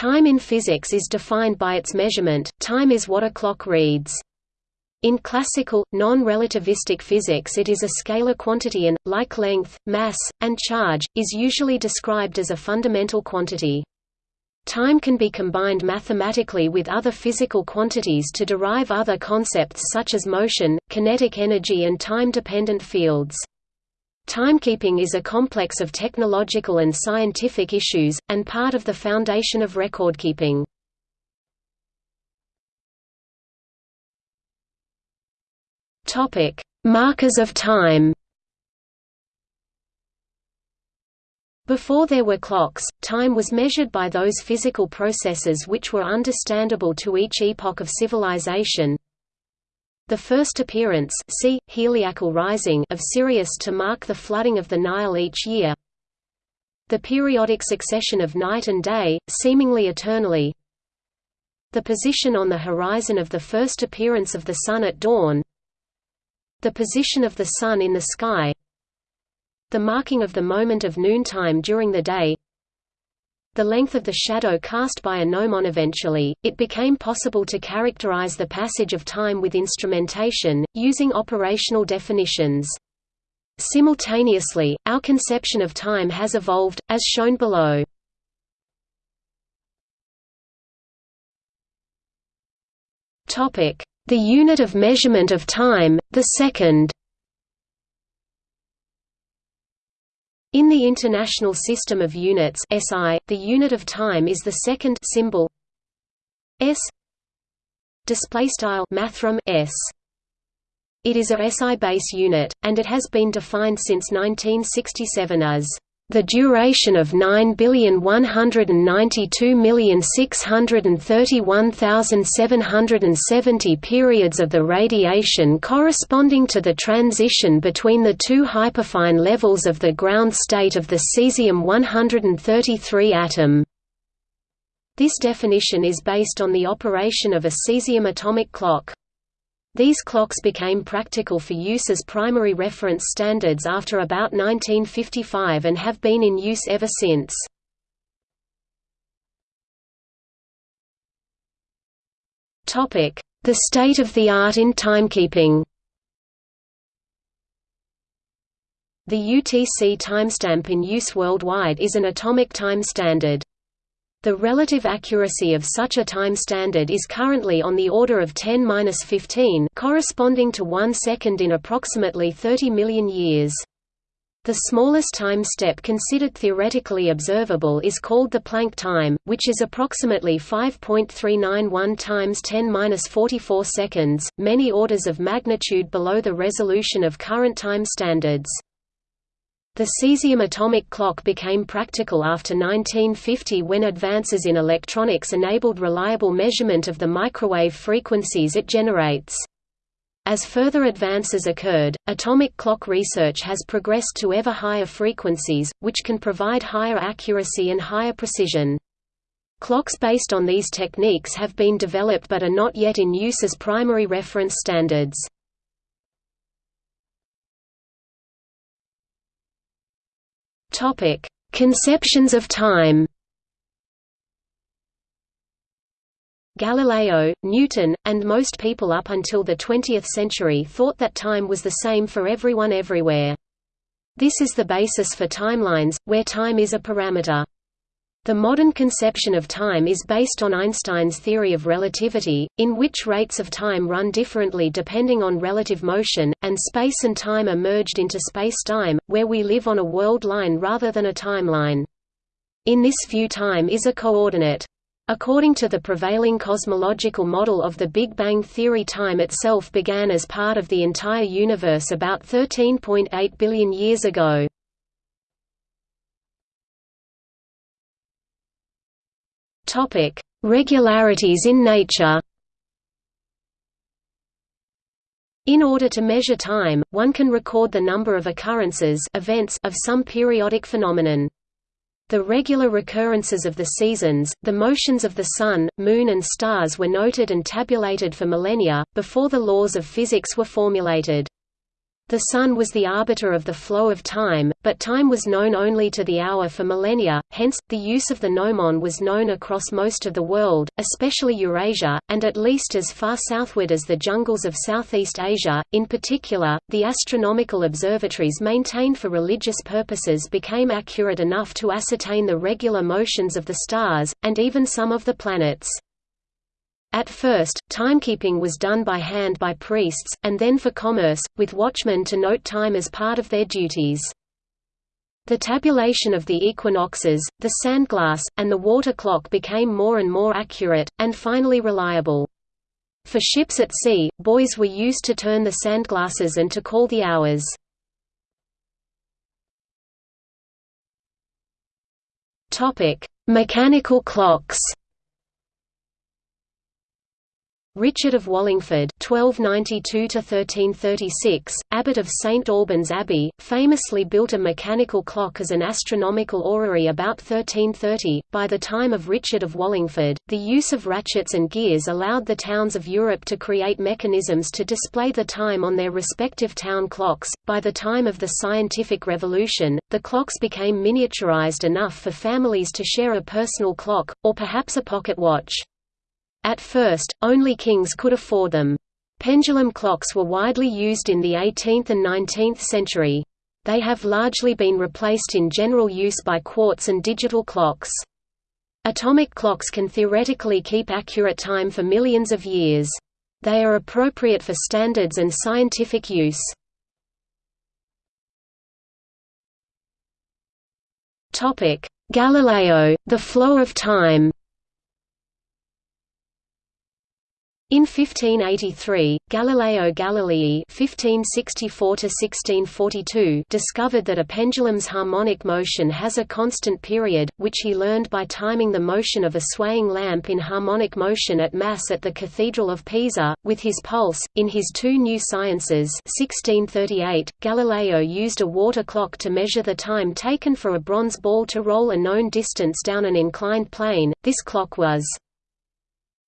Time in physics is defined by its measurement, time is what a clock reads. In classical, non-relativistic physics it is a scalar quantity and, like length, mass, and charge, is usually described as a fundamental quantity. Time can be combined mathematically with other physical quantities to derive other concepts such as motion, kinetic energy and time-dependent fields. Timekeeping is a complex of technological and scientific issues, and part of the foundation of recordkeeping. Markers of time Before there were clocks, time was measured by those physical processes which were understandable to each epoch of civilization. The first appearance see, heliacal rising of Sirius to mark the flooding of the Nile each year. The periodic succession of night and day, seemingly eternally. The position on the horizon of the first appearance of the Sun at dawn. The position of the Sun in the sky the marking of the moment of noontime during the day the length of the shadow cast by a gnomon eventually, it became possible to characterize the passage of time with instrumentation, using operational definitions. Simultaneously, our conception of time has evolved, as shown below. The unit of measurement of time, the second In the International System of Units (SI), the unit of time is the second symbol s. Display style mathrm s. It is a SI base unit, and it has been defined since 1967 as the duration of 9,192,631,770 periods of the radiation corresponding to the transition between the two hyperfine levels of the ground state of the cesium-133 atom. This definition is based on the operation of a cesium atomic clock. These clocks became practical for use as primary reference standards after about 1955 and have been in use ever since. The state of the art in timekeeping The UTC timestamp in use worldwide is an atomic time standard. The relative accuracy of such a time standard is currently on the order of 10-15 corresponding to 1 second in approximately 30 million years. The smallest time step considered theoretically observable is called the Planck time, which is approximately 5.391 times 10^-44 seconds, many orders of magnitude below the resolution of current time standards. The cesium atomic clock became practical after 1950 when advances in electronics enabled reliable measurement of the microwave frequencies it generates. As further advances occurred, atomic clock research has progressed to ever higher frequencies, which can provide higher accuracy and higher precision. Clocks based on these techniques have been developed but are not yet in use as primary reference standards. Topic: Conceptions of time. Galileo, Newton, and most people up until the 20th century thought that time was the same for everyone everywhere. This is the basis for timelines, where time is a parameter. The modern conception of time is based on Einstein's theory of relativity, in which rates of time run differently depending on relative motion, and space and time are merged into spacetime, where we live on a world line rather than a timeline. In this view time is a coordinate. According to the prevailing cosmological model of the Big Bang theory time itself began as part of the entire universe about 13.8 billion years ago. Topic: Regularities in nature. In order to measure time, one can record the number of occurrences events of some periodic phenomenon. The regular recurrences of the seasons, the motions of the Sun, Moon and stars were noted and tabulated for millennia, before the laws of physics were formulated. The sun was the arbiter of the flow of time, but time was known only to the hour for millennia, hence, the use of the gnomon was known across most of the world, especially Eurasia, and at least as far southward as the jungles of Southeast Asia. In particular, the astronomical observatories maintained for religious purposes became accurate enough to ascertain the regular motions of the stars, and even some of the planets. At first, timekeeping was done by hand by priests, and then for commerce, with watchmen to note time as part of their duties. The tabulation of the equinoxes, the sandglass, and the water clock became more and more accurate, and finally reliable. For ships at sea, buoys were used to turn the sandglasses and to call the hours. Mechanical clocks Richard of Wallingford (1292–1336), abbot of St Albans Abbey, famously built a mechanical clock as an astronomical orrery about 1330. By the time of Richard of Wallingford, the use of ratchets and gears allowed the towns of Europe to create mechanisms to display the time on their respective town clocks. By the time of the scientific revolution, the clocks became miniaturized enough for families to share a personal clock, or perhaps a pocket watch. At first, only kings could afford them. Pendulum clocks were widely used in the 18th and 19th century. They have largely been replaced in general use by quartz and digital clocks. Atomic clocks can theoretically keep accurate time for millions of years. They are appropriate for standards and scientific use. Galileo, the flow of time In 1583, Galileo Galilei (1564–1642) discovered that a pendulum's harmonic motion has a constant period, which he learned by timing the motion of a swaying lamp in harmonic motion at Mass at the Cathedral of Pisa, with his pulse. In his Two New Sciences (1638), Galileo used a water clock to measure the time taken for a bronze ball to roll a known distance down an inclined plane. This clock was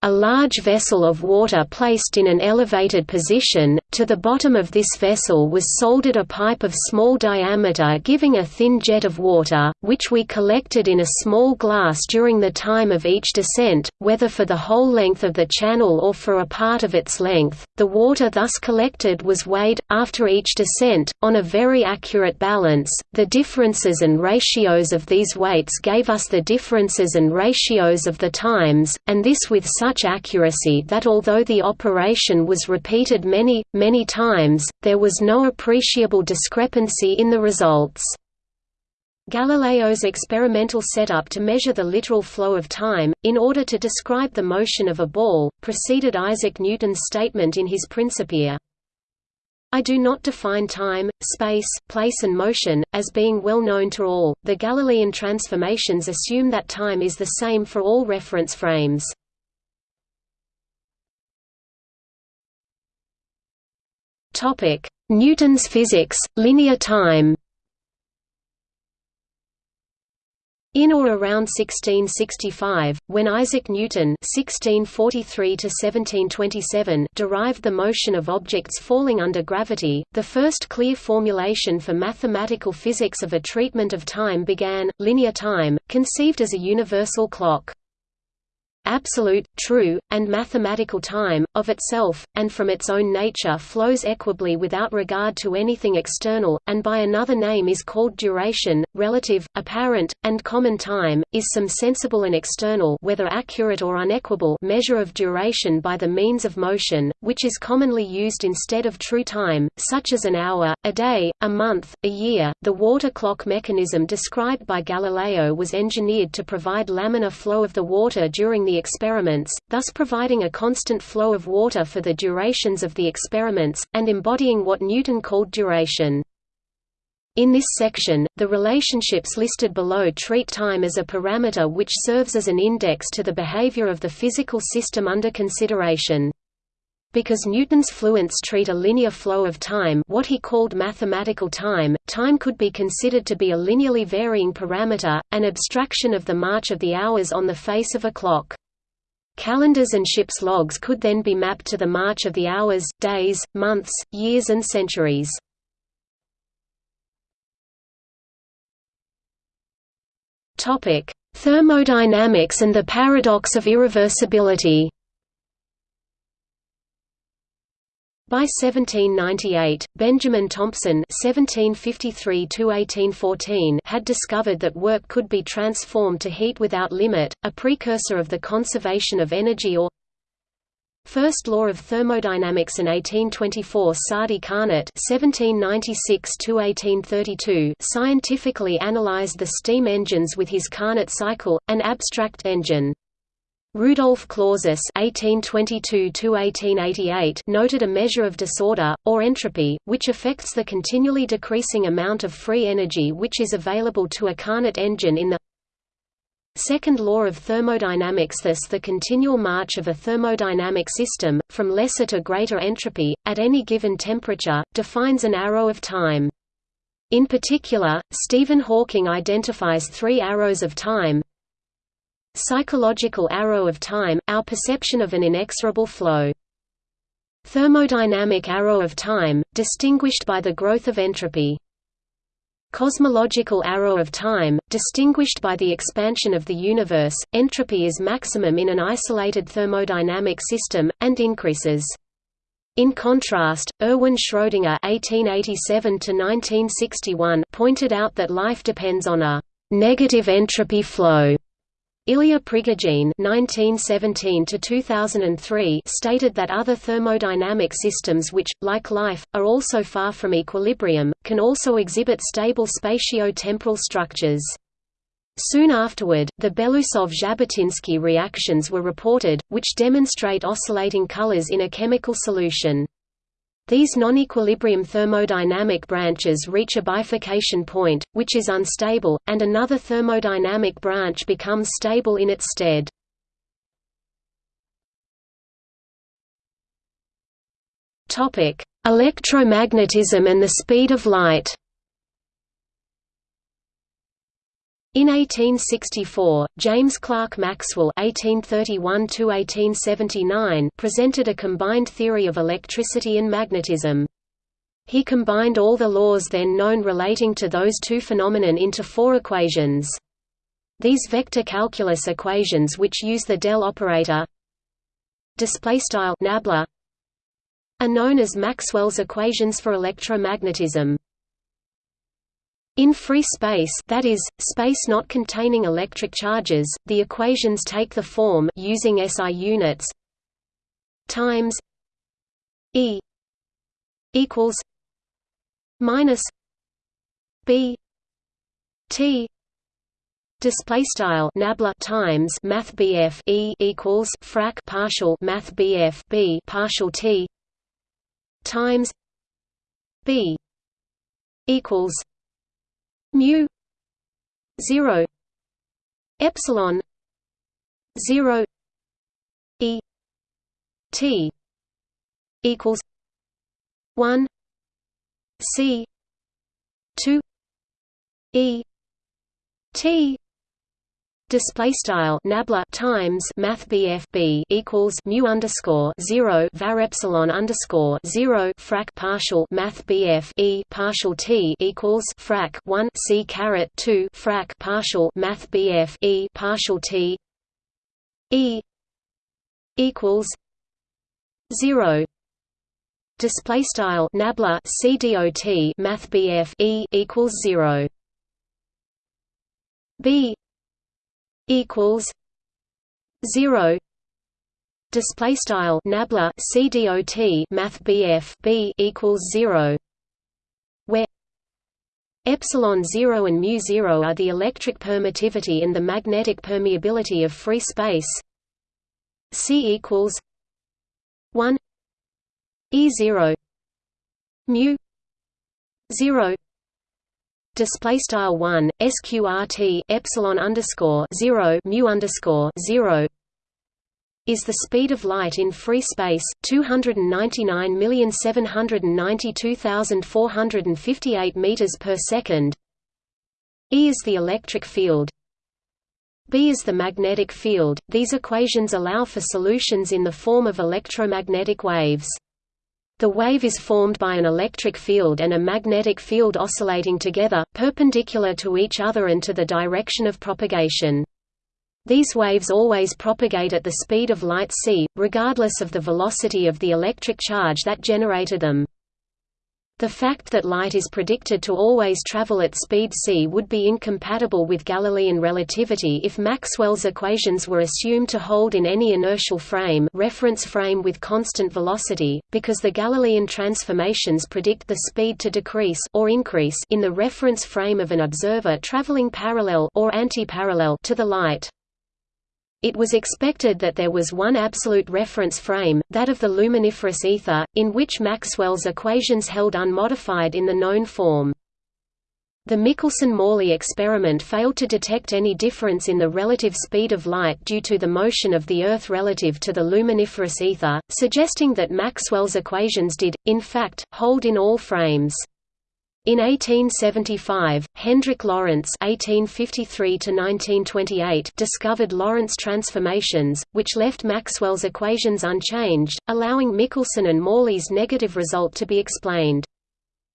a large vessel of water placed in an elevated position, to the bottom of this vessel was soldered a pipe of small diameter giving a thin jet of water, which we collected in a small glass during the time of each descent, whether for the whole length of the channel or for a part of its length. The water thus collected was weighed, after each descent, on a very accurate balance. The differences and ratios of these weights gave us the differences and ratios of the times, and this with such accuracy that although the operation was repeated many, many times, there was no appreciable discrepancy in the results. Galileo's experimental setup to measure the literal flow of time, in order to describe the motion of a ball, preceded Isaac Newton's statement in his Principia. I do not define time, space, place and motion, as being well known to all. The Galilean transformations assume that time is the same for all reference frames. Topic: Newton's physics, linear time. In or around 1665, when Isaac Newton (1643–1727) derived the motion of objects falling under gravity, the first clear formulation for mathematical physics of a treatment of time began. Linear time, conceived as a universal clock absolute, true, and mathematical time, of itself, and from its own nature flows equably without regard to anything external, and by another name is called duration, relative, apparent, and common time, is some sensible and external whether accurate or unequable measure of duration by the means of motion, which is commonly used instead of true time, such as an hour, a day, a month, a year. The water clock mechanism described by Galileo was engineered to provide laminar flow of the water during the the experiments, thus providing a constant flow of water for the durations of the experiments, and embodying what Newton called duration. In this section, the relationships listed below treat time as a parameter which serves as an index to the behavior of the physical system under consideration. Because Newton's fluents treat a linear flow of time what he called mathematical time, time could be considered to be a linearly varying parameter, an abstraction of the march of the hours on the face of a clock. Calendars and ships' logs could then be mapped to the march of the hours, days, months, years and centuries. Thermodynamics and the paradox of irreversibility By 1798, Benjamin Thompson (1753–1814) had discovered that work could be transformed to heat without limit, a precursor of the conservation of energy or First law of thermodynamics and 1824 Sadi Carnot (1796–1832) scientifically analyzed the steam engines with his Carnot cycle, an abstract engine. Rudolf Clausius (1822–1888) noted a measure of disorder or entropy, which affects the continually decreasing amount of free energy which is available to a Carnot engine in the Second law of thermodynamics Thus the continual march of a thermodynamic system, from lesser to greater entropy, at any given temperature, defines an arrow of time. In particular, Stephen Hawking identifies three arrows of time Psychological arrow of time, our perception of an inexorable flow. Thermodynamic arrow of time, distinguished by the growth of entropy. Cosmological arrow of time, distinguished by the expansion of the universe, entropy is maximum in an isolated thermodynamic system, and increases. In contrast, Erwin Schrödinger (1887–1961) pointed out that life depends on a negative entropy flow Ilya Prigogine (1917–2003) stated that other thermodynamic systems which, like life, are also far from equilibrium, can also exhibit stable spatio-temporal structures. Soon afterward, the Belousov–Zhabotinsky reactions were reported, which demonstrate oscillating colors in a chemical solution. These non-equilibrium thermodynamic branches reach a bifurcation point, which is unstable, and another thermodynamic branch becomes stable in its stead. Electromagnetism and the speed of light In 1864, James Clerk Maxwell (1831–1879) presented a combined theory of electricity and magnetism. He combined all the laws then known relating to those two phenomenon into four equations. These vector calculus equations which use the del operator nabla are known as Maxwell's equations for electromagnetism. In free space that is, space not containing electric charges, the equations take the form using SI units times E equals minus B T display style nabla times math BF E equals frac partial math BF B partial T times B equals mu 0 epsilon 0 e t equals 1 c 2 e t display style nabla times math BF B equals mu underscore 0 var epsilon underscore 0 frac partial math BF E partial T equals frac 1 C caret 2 frac partial math BF E partial T E equals 0 display style nabla CDOT math BF E equals 0 B equals zero. Display style nabla cdot math bf b equals zero. Where epsilon 0 and mu 0 are the electric permittivity and the magnetic permeability of free space. C equals 1 e 0 mu 0 display style 1 sqrt epsilon underscore 0 mu underscore 0 is the speed of light in free space 299,792,458 meters per second. E is the electric field. B is the magnetic field. These equations allow for solutions in the form of electromagnetic waves The wave is formed by an electric field and a magnetic field oscillating together, perpendicular to each other and to the direction of propagation. These waves always propagate at the speed of light c, regardless of the velocity of the electric charge that generated them. The fact that light is predicted to always travel at speed c would be incompatible with Galilean relativity if Maxwell's equations were assumed to hold in any inertial frame reference frame with constant velocity, because the Galilean transformations predict the speed to decrease or increase in the reference frame of an observer traveling parallel or anti-parallel to the light. It was expected that there was one absolute reference frame, that of the luminiferous ether, in which Maxwell's equations held unmodified in the known form. The Michelson–Morley experiment failed to detect any difference in the relative speed of light due to the motion of the Earth relative to the luminiferous ether, suggesting that Maxwell's equations did, in fact, hold in all frames. In 1875, Hendrik Lorentz (1853–1928) discovered Lorentz transformations, which left Maxwell's equations unchanged, allowing Michelson and Morley's negative result to be explained.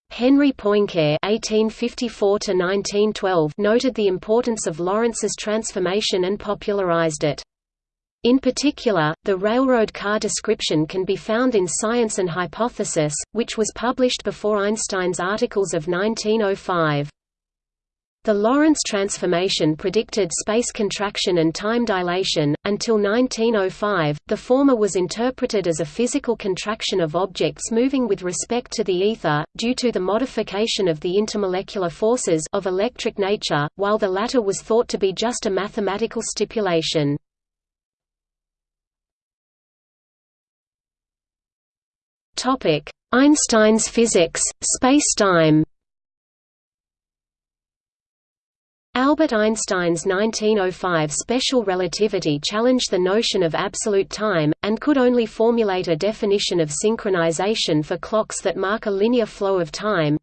Henry Poincare (1854–1912) noted the importance of Lorentz's transformation and popularized it. In particular, the railroad car description can be found in Science and Hypothesis, which was published before Einstein's articles of 1905. The Lorentz transformation predicted space contraction and time dilation. Until 1905, the former was interpreted as a physical contraction of objects moving with respect to the ether, due to the modification of the intermolecular forces of electric nature, while the latter was thought to be just a mathematical stipulation. Topic: Einstein's physics, spacetime. Albert Einstein's 1905 special relativity challenged the notion of absolute time, and could only formulate a definition of synchronization for clocks that mark a linear flow of time,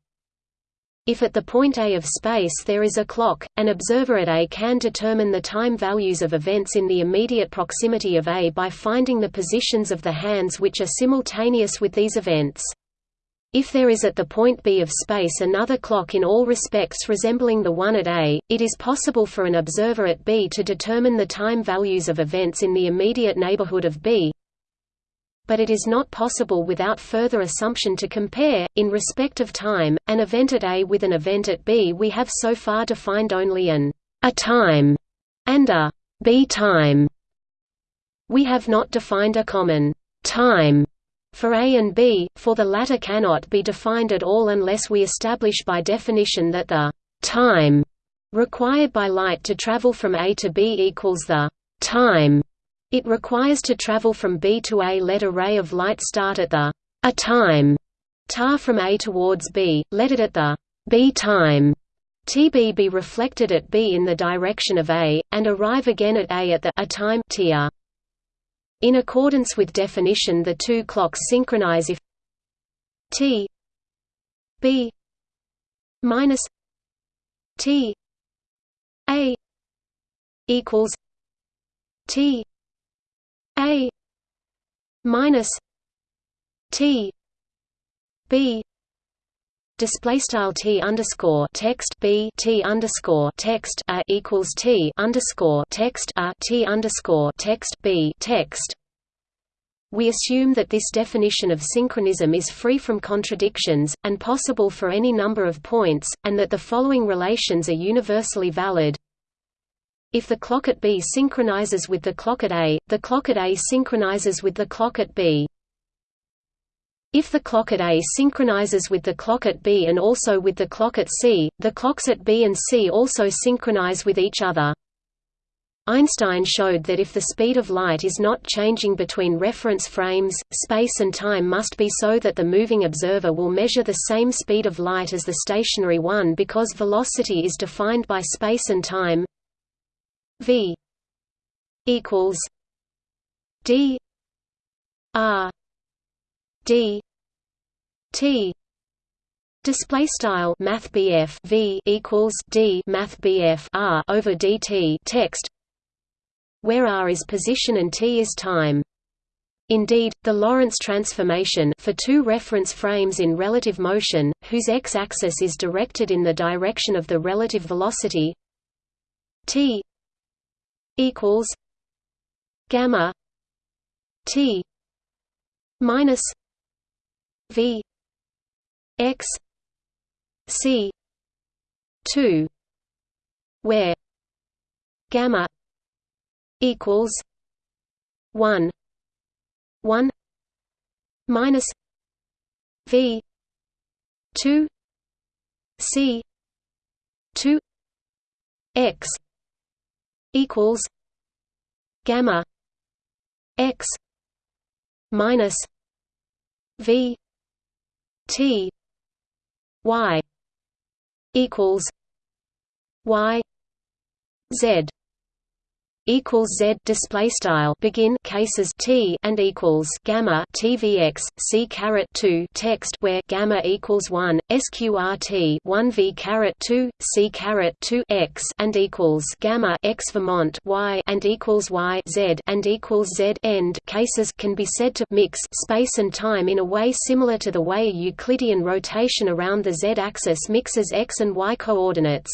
if at the point A of space there is a clock, an observer at A can determine the time values of events in the immediate proximity of A by finding the positions of the hands which are simultaneous with these events. If there is at the point B of space another clock in all respects resembling the one at A, it is possible for an observer at B to determine the time values of events in the immediate neighborhood of B, but it is not possible without further assumption to compare, in respect of time, an event at A with an event at B. We have so far defined only an a time and a B time. We have not defined a common time for A and B, for the latter cannot be defined at all unless we establish by definition that the time required by light to travel from A to B equals the time it requires to travel from B to A let a ray of light start at the a time tar from A towards B, let it at the B time TB be reflected at B in the direction of A, and arrive again at A at the a time tr. In accordance with definition the two clocks synchronize if T B minus T A equals T a minus T B display style T underscore text B T underscore text a equals T underscore text a T underscore text B text. We assume that this definition of synchronism is free from contradictions, and possible for any number of points, and that the following relations are universally valid if the clock at B synchronizes with the clock at A, the clock at A synchronizes with the clock at B. If the clock at A synchronizes with the clock at B and also with the clock at C, the clocks at B and C also synchronize with each other. Einstein showed that if the speed of light is not changing between reference frames, space and time must be so that the moving observer will measure the same speed of light as the stationary one because velocity is defined by space and time V equals D R D T Display style Math V equals D Math R over DT text where R is position and T is time. Indeed, the Lorentz transformation for two reference frames in relative motion, whose x-axis is directed in the direction of the relative velocity t equals gamma t minus v x c 2 where gamma equals 1 1 minus v 2 c 2 x equals gamma x minus v t y equals y z equals z display style begin cases t and equals gamma tvx c caret 2 text where gamma equals 1 sqrt 1 v caret 2 c caret 2 x and equals gamma x vermont y and equals y z and equals z end cases can be said to mix space and time in a way similar to the way a Euclidean rotation around the z-axis mixes x and y coordinates.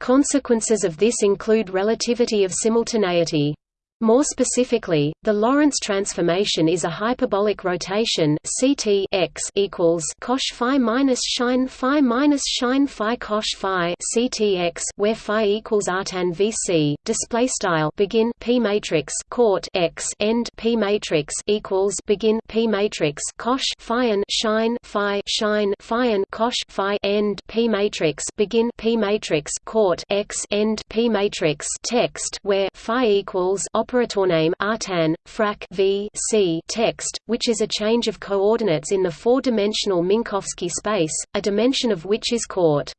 Consequences of this include relativity of simultaneity. More specifically, the Lorentz transformation is a hyperbolic rotation Ct x equals cosh phi minus sin phi minus sin phi cosh phi Ctx where phi equals artan vc. Display style begin p matrix court x end p matrix equals begin p matrix cosh phi and sin phi sin phi and cosh phi end p matrix begin p matrix court x end p matrix text where phi equals operator name artan, frac v c text, which is a change of coordinates in the four-dimensional Minkowski space, a dimension of which is court.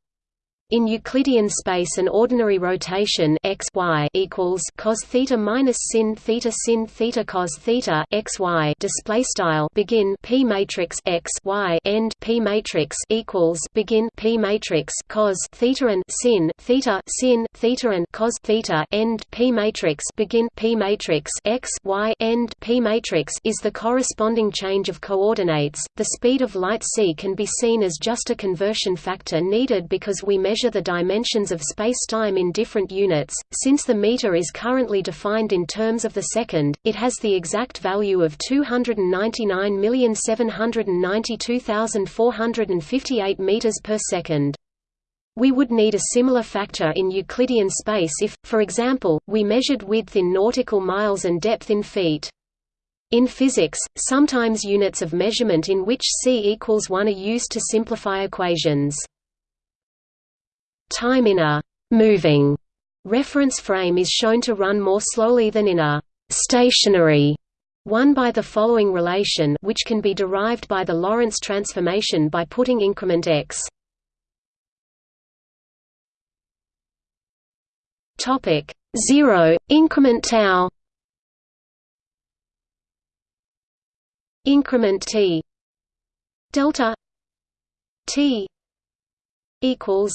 In Euclidean space an ordinary rotation x y equals cos theta minus sin theta sin theta cos theta x y display style begin p matrix x y end p matrix equals begin p matrix cos theta and sin theta sin theta and cos theta end p matrix begin p matrix x y end p matrix is the corresponding change of coordinates. The speed of light c can be seen as just a conversion factor needed because we measure measure the dimensions of spacetime in different units. Since the meter is currently defined in terms of the second, it has the exact value of 299,792,458 meters per second. We would need a similar factor in Euclidean space if, for example, we measured width in nautical miles and depth in feet. In physics, sometimes units of measurement in which c equals 1 are used to simplify equations. Time in a «moving» reference frame is shown to run more slowly than in a «stationary» one by the following relation which can be derived by the Lorentz transformation by putting increment x. Topic 0 increment tau. Increment t. Delta t equals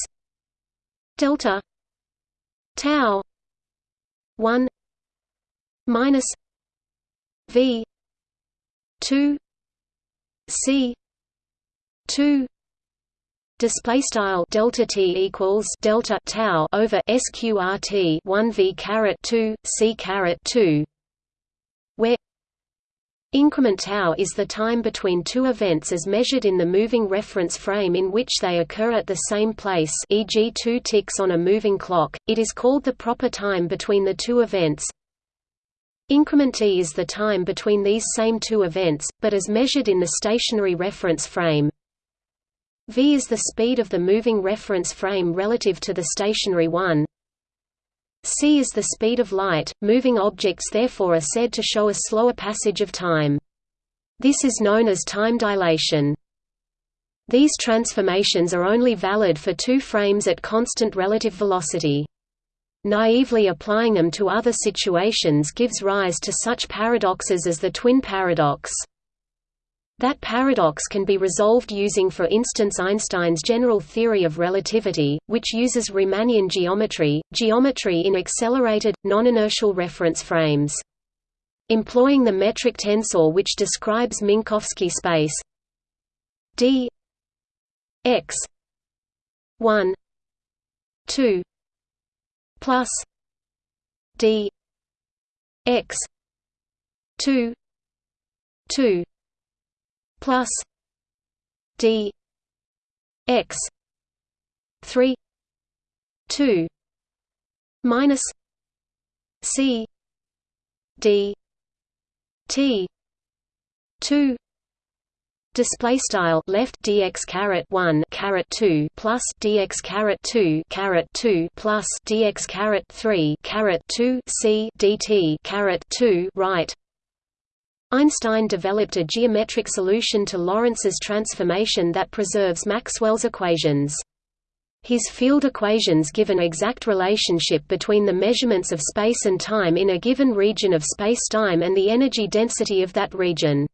delta tau 1 minus v 2 c 2 Display style delta t equals delta tau over sqrt 1 v caret 2 c caret 2, where Increment tau is the time between two events as measured in the moving reference frame in which they occur at the same place e.g. two ticks on a moving clock, it is called the proper time between the two events. Increment t is the time between these same two events, but as measured in the stationary reference frame. v is the speed of the moving reference frame relative to the stationary one, c is the speed of light, moving objects therefore are said to show a slower passage of time. This is known as time dilation. These transformations are only valid for two frames at constant relative velocity. Naively applying them to other situations gives rise to such paradoxes as the twin paradox. That paradox can be resolved using for instance Einstein's general theory of relativity, which uses Riemannian geometry, geometry in accelerated, non-inertial reference frames. Employing the metric tensor which describes Minkowski space. D. X. 1 2 plus d. X. 2 2 plus d x 3 2 minus c d t 2 display style left dx caret 1 caret 2 plus dx caret 2 caret 2 plus dx caret 3 caret 2 c dt caret 2 right Einstein developed a geometric solution to Lorentz's transformation that preserves Maxwell's equations. His field equations give an exact relationship between the measurements of space and time in a given region of spacetime and the energy density of that region.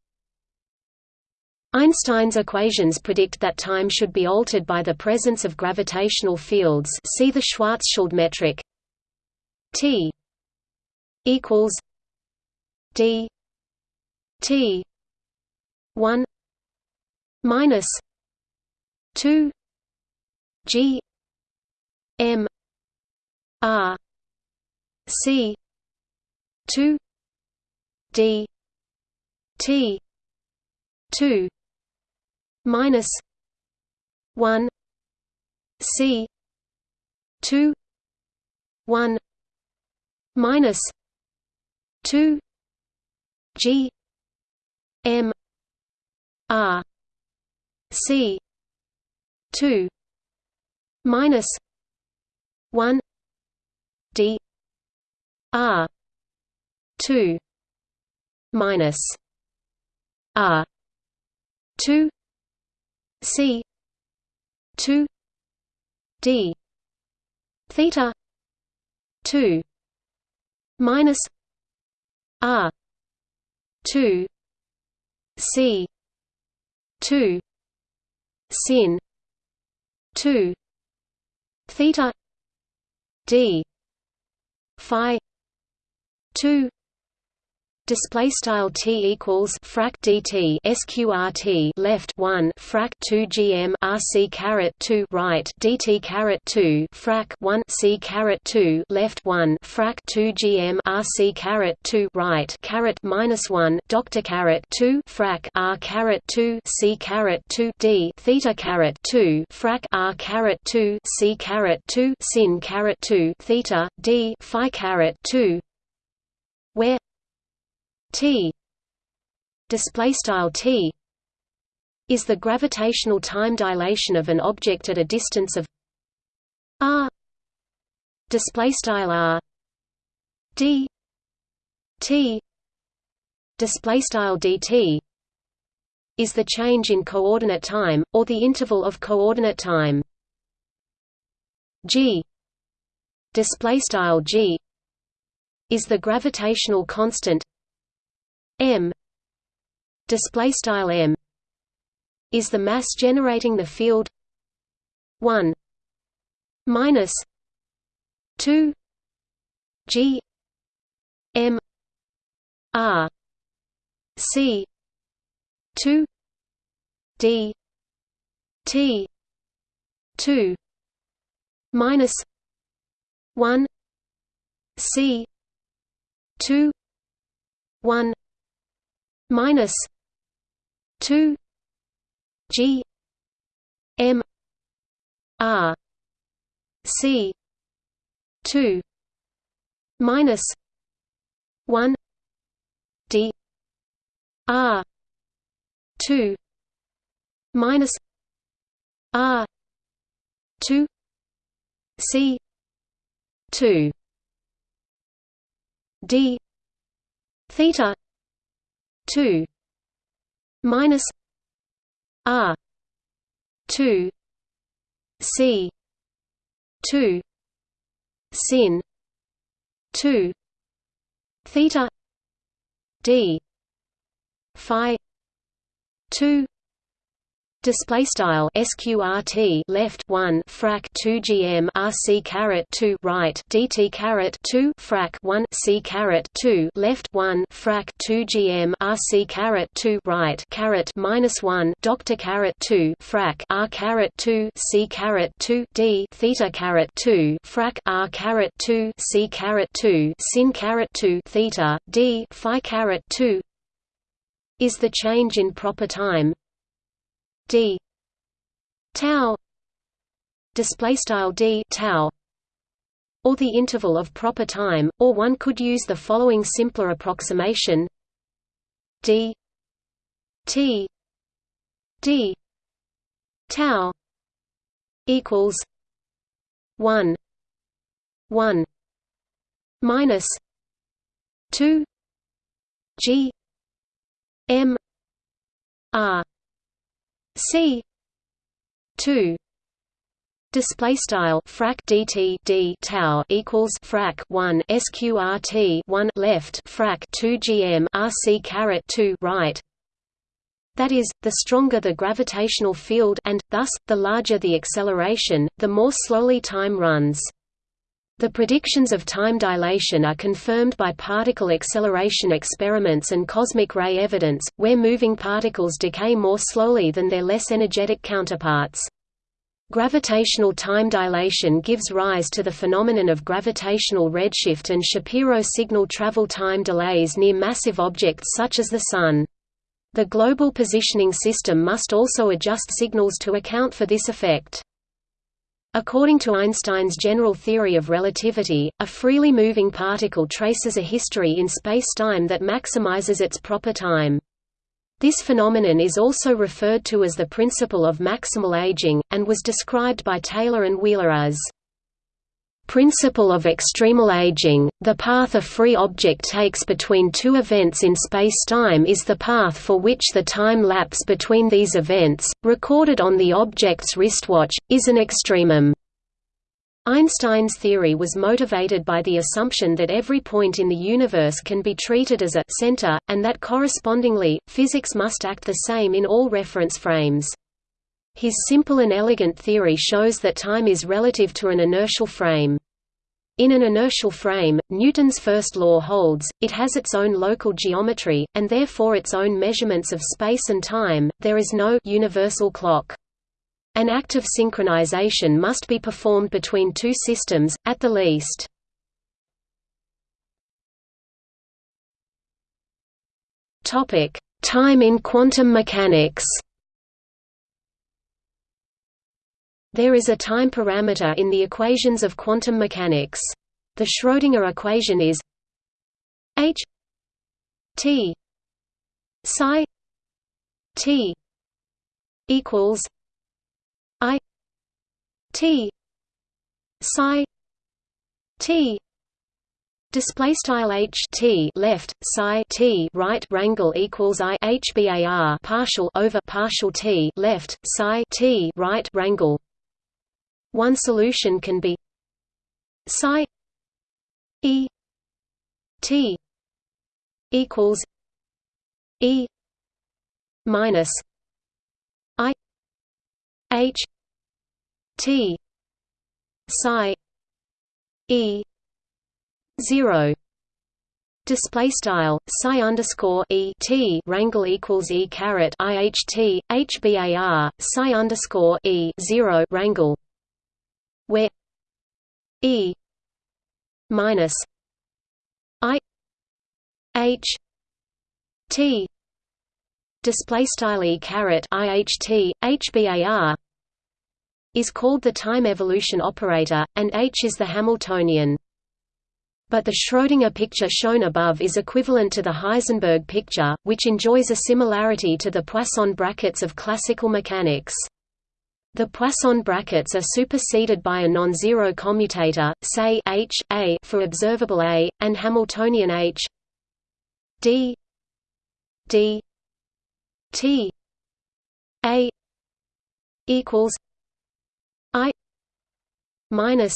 Einstein's equations predict that time should be altered by the presence of gravitational fields see the Schwarzschild metric T equals D T one minus two G M R C two D T two minus one C two one minus two G M R C two minus one D R two minus R two C two D theta two minus R two C. two. Sin. two. Theta. D. Phi. two Display style t equals frac dt sqrt left one frac 2 gm rc caret 2 right dt caret 2 frac 1 c caret 2 left one frac 2 gm rc caret 2 right caret minus 1 doctor caret 2 frac r caret 2 c caret 2 d theta caret 2 frac r caret 2 c caret 2 sin caret 2 theta d phi caret 2 where T. Display style T is the gravitational time dilation of an object at a distance of r. Display style r. D. T. Display style dt is the change in coordinate time or the interval of coordinate time. G. Display style g is the gravitational constant m display style m is the mass generating the field 1 minus 2 g m r c 2 d t 2 minus 1 c 2 1 minus 2 G M R C 2 minus 1 D R 2 minus R 2 C 2 D theta 2 minus r 2 c 2 sin 2 theta d phi 2 display style sqrt left 1 frac 2 gm rc caret 2 right dt caret 2 frac 1 c caret 2 left 1 frac 2 gm rc caret 2 right caret minus 1 doctor caret 2 frac r caret 2 c caret 2 d theta caret 2 frac r caret 2 c caret 2 sin caret 2 theta d phi caret 2 is the change in proper time d. Tau. Display style d tau. Or the interval of proper time or one could use the following simpler approximation. D. T. D. Tau. Equals 1 1 minus 2 g m r C. two. Display style frac dt d tau equals frac 1 sqrt 1 left frac 2 gm rc caret 2 right. That is the stronger the gravitational field and thus the larger the acceleration the more slowly time runs the predictions of time dilation are confirmed by particle acceleration experiments and cosmic ray evidence, where moving particles decay more slowly than their less energetic counterparts. Gravitational time dilation gives rise to the phenomenon of gravitational redshift and Shapiro signal travel time delays near massive objects such as the Sun. The global positioning system must also adjust signals to account for this effect. According to Einstein's general theory of relativity, a freely moving particle traces a history in spacetime that maximizes its proper time. This phenomenon is also referred to as the principle of maximal aging, and was described by Taylor and Wheeler as principle of extremal aging, the path a free object takes between two events in spacetime is the path for which the time lapse between these events, recorded on the object's wristwatch, is an extremum. Einstein's theory was motivated by the assumption that every point in the universe can be treated as a center, and that correspondingly, physics must act the same in all reference frames. His simple and elegant theory shows that time is relative to an inertial frame. In an inertial frame, Newton's first law holds, it has its own local geometry, and therefore its own measurements of space and time, there is no universal clock. An act of synchronization must be performed between two systems, at the least. Time in quantum mechanics There is a time parameter in the equations of quantum mechanics. The Schrödinger equation is h t psi t equals i t psi t Display style h t left psi t right rangle equals i h bar partial over partial t left psi t right rangle one solution can be psi e t equals e minus i h t psi e zero. Display style psi underscore e t rangle equals e caret i h t h bar psi underscore e zero rangle where E minus I H T display style E caret IHT is called the time evolution operator and H is the Hamiltonian but the Schrödinger picture shown above is equivalent to the Heisenberg picture, which enjoys a similarity to the Poisson brackets of classical mechanics. The Poisson brackets are superseded by a non-zero commutator, say h a for observable a, and Hamiltonian h d d t a equals i minus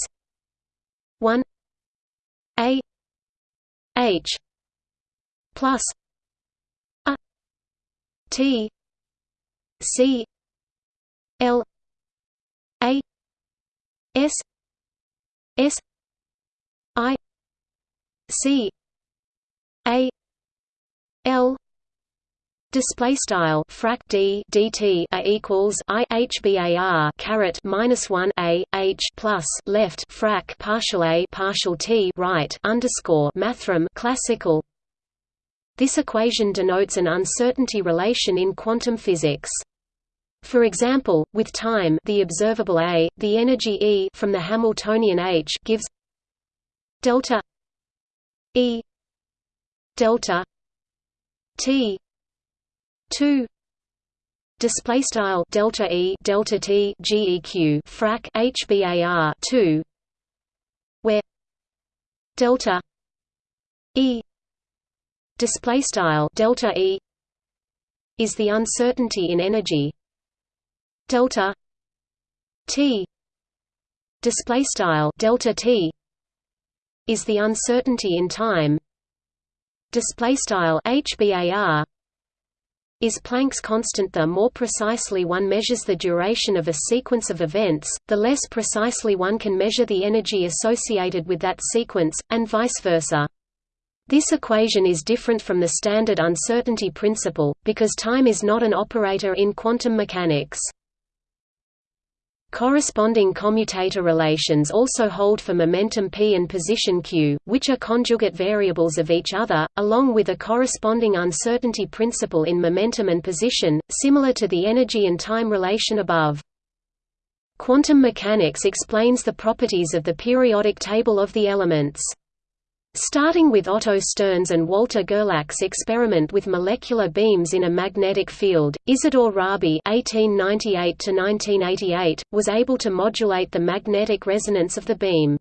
one a h plus a t c L A S S I C A L Display style frac d dt a equals i h bar caret minus one a h plus left frac partial a partial t right underscore mathrm classical. This equation denotes an uncertainty relation in quantum physics. For example, with time, the observable a, the energy E from the Hamiltonian h gives delta E delta t 2 display style delta e delta t geq frac hbar 2 where delta e display style delta e is the uncertainty in energy delta t display style delta t is the uncertainty in time display style hbar is Planck's constant The more precisely one measures the duration of a sequence of events, the less precisely one can measure the energy associated with that sequence, and vice versa. This equation is different from the standard uncertainty principle, because time is not an operator in quantum mechanics. Corresponding commutator relations also hold for momentum p and position q, which are conjugate variables of each other, along with a corresponding uncertainty principle in momentum and position, similar to the energy and time relation above. Quantum mechanics explains the properties of the periodic table of the elements. Starting with Otto Stern's and Walter Gerlach's experiment with molecular beams in a magnetic field, Isidore Rabi (1898–1988) was able to modulate the magnetic resonance of the beam.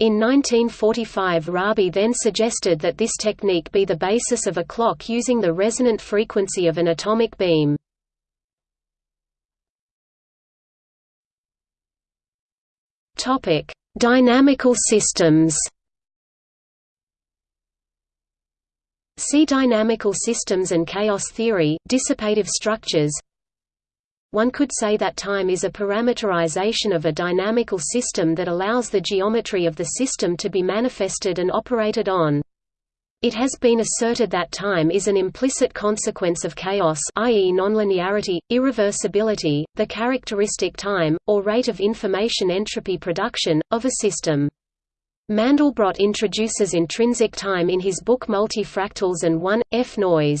In 1945 Rabi then suggested that this technique be the basis of a clock using the resonant frequency of an atomic beam. Dynamical systems See dynamical systems and chaos theory, dissipative structures. One could say that time is a parameterization of a dynamical system that allows the geometry of the system to be manifested and operated on. It has been asserted that time is an implicit consequence of chaos i.e. nonlinearity, irreversibility, the characteristic time, or rate of information entropy production, of a system. Mandelbrot introduces intrinsic time in his book Multifractals and 1, F noise.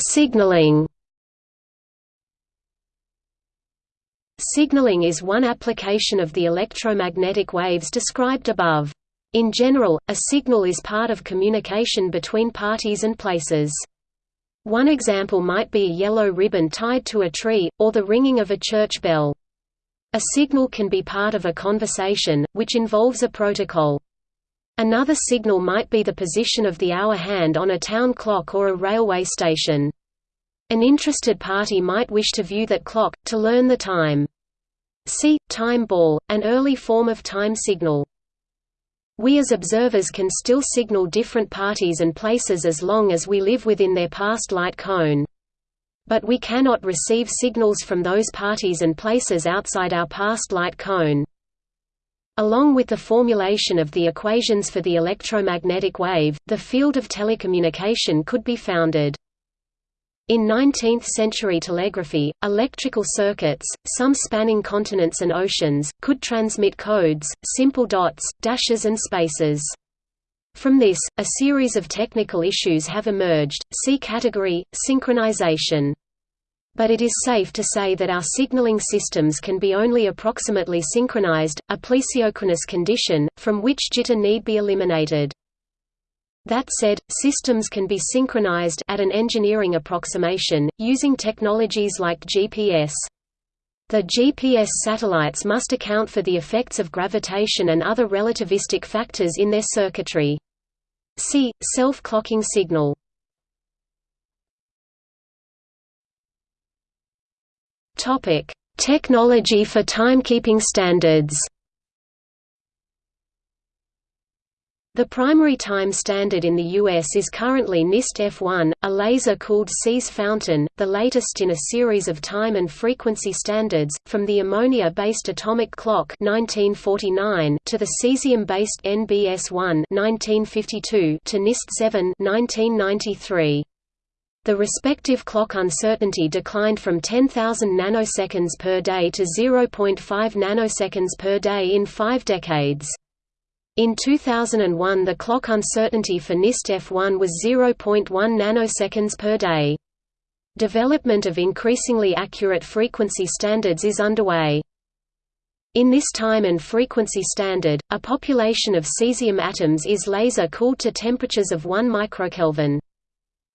Signaling. Signaling is one application of the electromagnetic waves described above. In general, a signal is part of communication between parties and places. One example might be a yellow ribbon tied to a tree, or the ringing of a church bell. A signal can be part of a conversation, which involves a protocol. Another signal might be the position of the hour hand on a town clock or a railway station. An interested party might wish to view that clock, to learn the time. See, time ball, an early form of time signal. We as observers can still signal different parties and places as long as we live within their past light cone. But we cannot receive signals from those parties and places outside our past light cone. Along with the formulation of the equations for the electromagnetic wave, the field of telecommunication could be founded. In 19th-century telegraphy, electrical circuits, some spanning continents and oceans, could transmit codes, simple dots, dashes and spaces. From this, a series of technical issues have emerged, see category, synchronization. But it is safe to say that our signaling systems can be only approximately synchronized, a plesiochronous condition, from which jitter need be eliminated. That said, systems can be synchronized at an engineering approximation, using technologies like GPS. The GPS satellites must account for the effects of gravitation and other relativistic factors in their circuitry. See, self-clocking signal. Technology for timekeeping standards The primary time standard in the U.S. is currently NIST F1, a laser-cooled Cs fountain, the latest in a series of time and frequency standards, from the ammonia-based atomic clock 1949 to the cesium-based NBS-1 1952 to NIST 7 1993. The respective clock uncertainty declined from 10,000 nanoseconds per day to 0.5 nanoseconds per day in five decades. In 2001 the clock uncertainty for NIST F1 was 0.1 nanoseconds per day. Development of increasingly accurate frequency standards is underway. In this time and frequency standard, a population of cesium atoms is laser-cooled to temperatures of 1 microkelvin.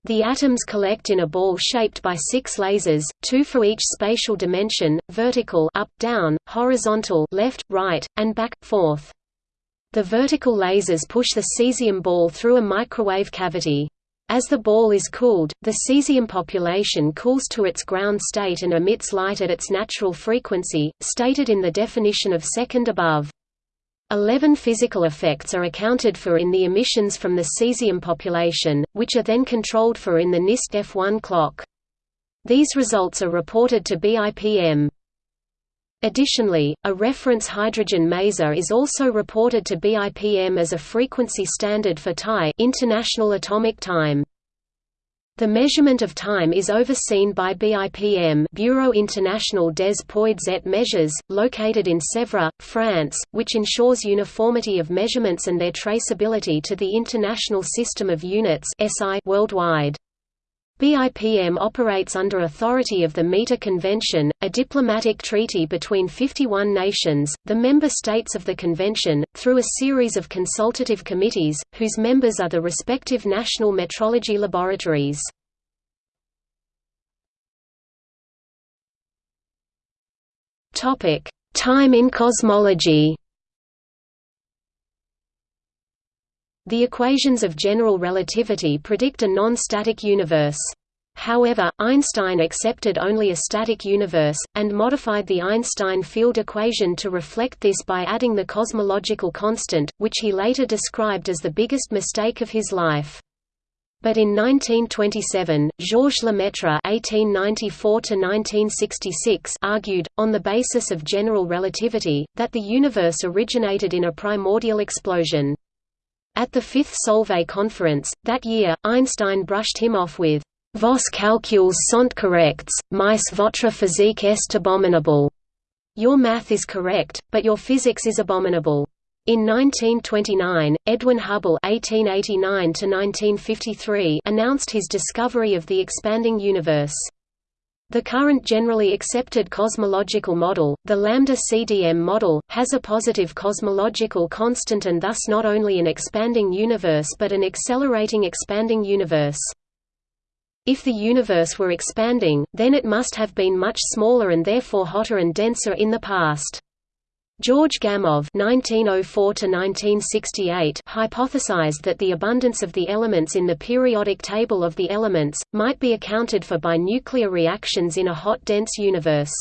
The atoms collect in a ball shaped by six lasers, two for each spatial dimension, vertical up, down, horizontal left, right, and back, forth. The vertical lasers push the cesium ball through a microwave cavity. As the ball is cooled, the cesium population cools to its ground state and emits light at its natural frequency, stated in the definition of second above. Eleven physical effects are accounted for in the emissions from the cesium population, which are then controlled for in the NIST F1 clock. These results are reported to BIPM. Additionally, a reference hydrogen maser is also reported to BIPM as a frequency standard for TAI International Atomic Time. The measurement of time is overseen by BIPM Bureau International des Poids et Mesures, located in Sèvres, France, which ensures uniformity of measurements and their traceability to the International System of Units worldwide. BIPM operates under authority of the Meter Convention, a diplomatic treaty between 51 nations, the member states of the convention, through a series of consultative committees, whose members are the respective national metrology laboratories. Time in cosmology The equations of general relativity predict a non-static universe. However, Einstein accepted only a static universe, and modified the Einstein field equation to reflect this by adding the cosmological constant, which he later described as the biggest mistake of his life. But in 1927, Georges Lemaitre (1894–1966) argued, on the basis of general relativity, that the universe originated in a primordial explosion. At the Fifth Solvay conference, that year, Einstein brushed him off with, Vos calculs sont corrects, mais votre physique est abominable. Your math is correct, but your physics is abominable. In 1929, Edwin Hubble (1889–1953) announced his discovery of the expanding universe. The current generally accepted cosmological model, the lambda-CDM model, has a positive cosmological constant and thus not only an expanding universe but an accelerating expanding universe. If the universe were expanding, then it must have been much smaller and therefore hotter and denser in the past. George Gamow (1904–1968) hypothesized that the abundance of the elements in the periodic table of the elements might be accounted for by nuclear reactions in a hot dense universe.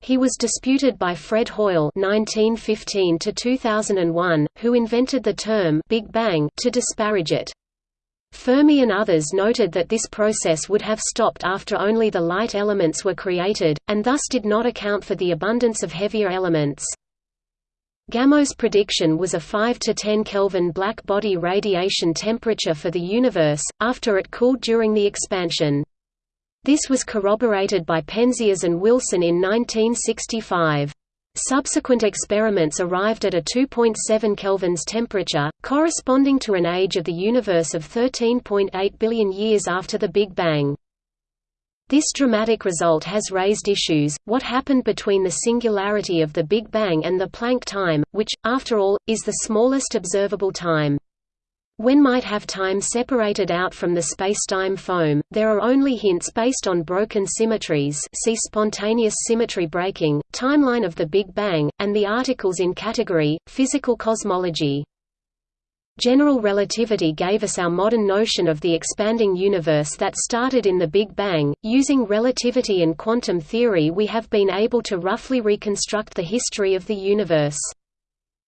He was disputed by Fred Hoyle (1915–2001), who invented the term "Big Bang" to disparage it. Fermi and others noted that this process would have stopped after only the light elements were created, and thus did not account for the abundance of heavier elements. Gamow's prediction was a 5 to 10 Kelvin black body radiation temperature for the universe, after it cooled during the expansion. This was corroborated by Penzias and Wilson in 1965. Subsequent experiments arrived at a 2.7 kelvins temperature, corresponding to an age of the universe of 13.8 billion years after the Big Bang. This dramatic result has raised issues, what happened between the singularity of the Big Bang and the Planck time, which, after all, is the smallest observable time. When might have time separated out from the spacetime foam, there are only hints based on broken symmetries see spontaneous symmetry breaking, timeline of the Big Bang, and the articles in category, Physical Cosmology. General relativity gave us our modern notion of the expanding universe that started in the Big Bang. Using relativity and quantum theory we have been able to roughly reconstruct the history of the universe.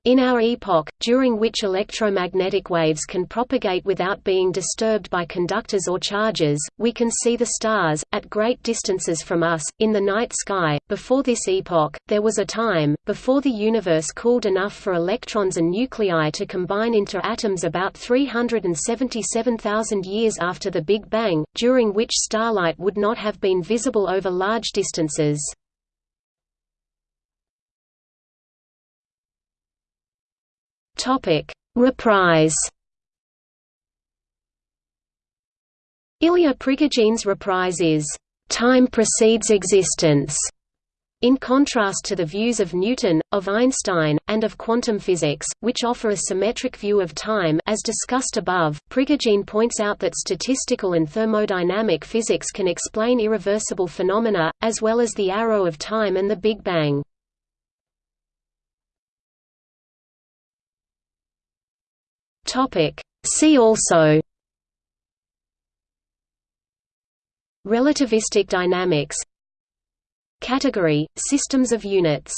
In our epoch, during which electromagnetic waves can propagate without being disturbed by conductors or charges, we can see the stars, at great distances from us, in the night sky. Before this epoch, there was a time, before the universe cooled enough for electrons and nuclei to combine into atoms about 377,000 years after the Big Bang, during which starlight would not have been visible over large distances. Topic: Reprise. Ilya Prigogine's reprise is time precedes existence. In contrast to the views of Newton, of Einstein, and of quantum physics, which offer a symmetric view of time as discussed above, Prigogine points out that statistical and thermodynamic physics can explain irreversible phenomena, as well as the arrow of time and the Big Bang. See also Relativistic dynamics Category – Systems of units